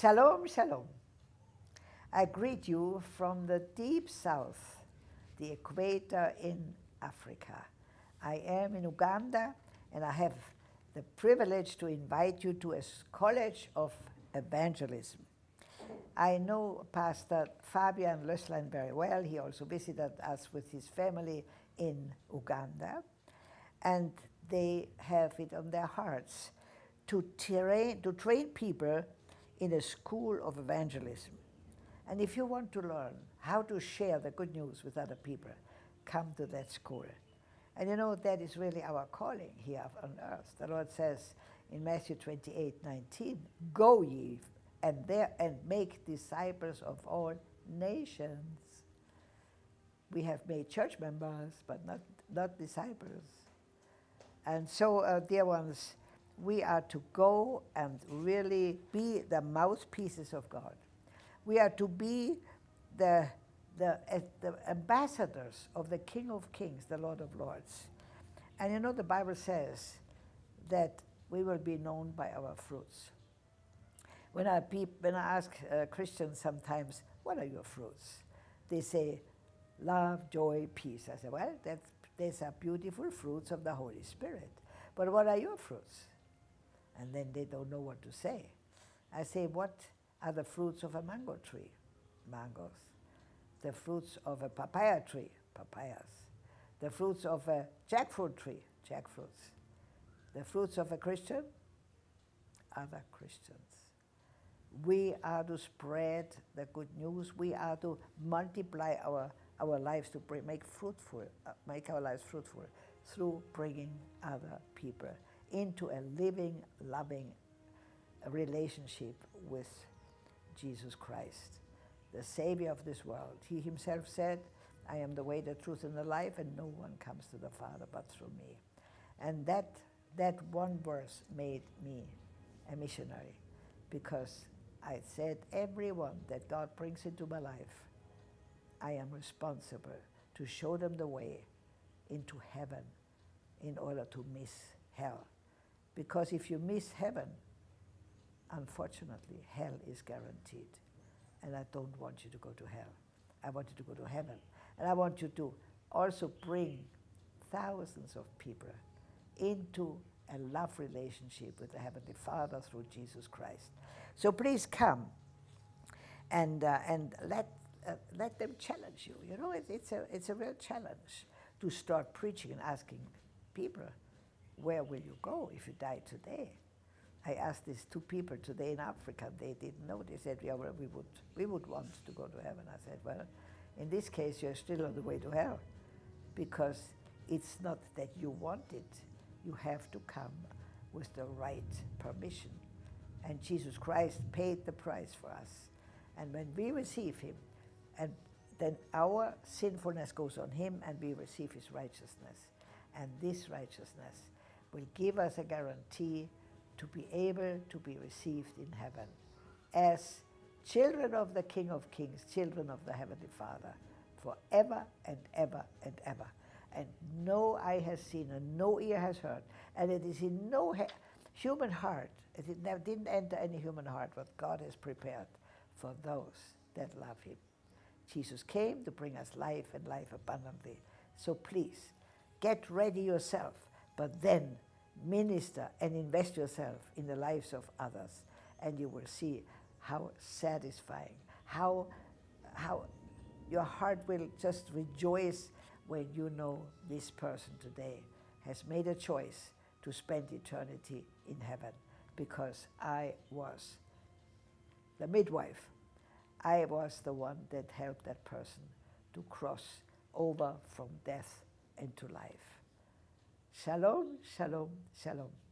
Shalom, shalom. I greet you from the deep south, the equator in Africa. I am in Uganda and I have the privilege to invite you to a college of evangelism. I know Pastor Fabian Lösslein very well. He also visited us with his family in Uganda. And they have it on their hearts to train, to train people in a school of evangelism. And if you want to learn how to share the good news with other people, come to that school. And you know, that is really our calling here on earth. The Lord says in Matthew 28, 19, Go ye and there and make disciples of all nations. We have made church members, but not, not disciples. And so, uh, dear ones, we are to go and really be the mouthpieces of God. We are to be the, the, uh, the ambassadors of the King of Kings, the Lord of Lords. And you know, the Bible says that we will be known by our fruits. When I, peep, when I ask uh, Christians sometimes, what are your fruits? They say, love, joy, peace. I say, well, that's, these are beautiful fruits of the Holy Spirit. But what are your fruits? And then they don't know what to say. I say, what are the fruits of a mango tree? Mangoes. The fruits of a papaya tree? Papayas. The fruits of a jackfruit tree? Jackfruits. The fruits of a Christian? Other Christians. We are to spread the good news. We are to multiply our, our lives to bring, make fruitful, uh, make our lives fruitful through bringing other people into a living, loving relationship with Jesus Christ, the Savior of this world. He himself said, I am the way, the truth, and the life, and no one comes to the Father but through me. And that, that one verse made me a missionary because I said, everyone that God brings into my life, I am responsible to show them the way into heaven in order to miss hell. Because if you miss heaven, unfortunately, hell is guaranteed. And I don't want you to go to hell. I want you to go to heaven. And I want you to also bring thousands of people into a love relationship with the Heavenly Father through Jesus Christ. So please come and, uh, and let, uh, let them challenge you. You know, it, it's, a, it's a real challenge to start preaching and asking people, where will you go if you die today? I asked these two people today in Africa, they didn't know. They said, yeah, well, we would, we would want to go to heaven. I said, well, in this case, you're still on the way to hell because it's not that you want it, you have to come with the right permission. And Jesus Christ paid the price for us. And when we receive him, and then our sinfulness goes on him and we receive his righteousness. And this righteousness will give us a guarantee to be able to be received in heaven as children of the King of Kings, children of the Heavenly Father, forever and ever and ever and no eye has seen and no ear has heard, and it is in no human heart, it didn't enter any human heart what God has prepared for those that love him. Jesus came to bring us life and life abundantly. So please, get ready yourself, but then minister and invest yourself in the lives of others, and you will see how satisfying, how, how your heart will just rejoice when you know this person today has made a choice to spend eternity in heaven because I was the midwife. I was the one that helped that person to cross over from death into life. Shalom, shalom, shalom.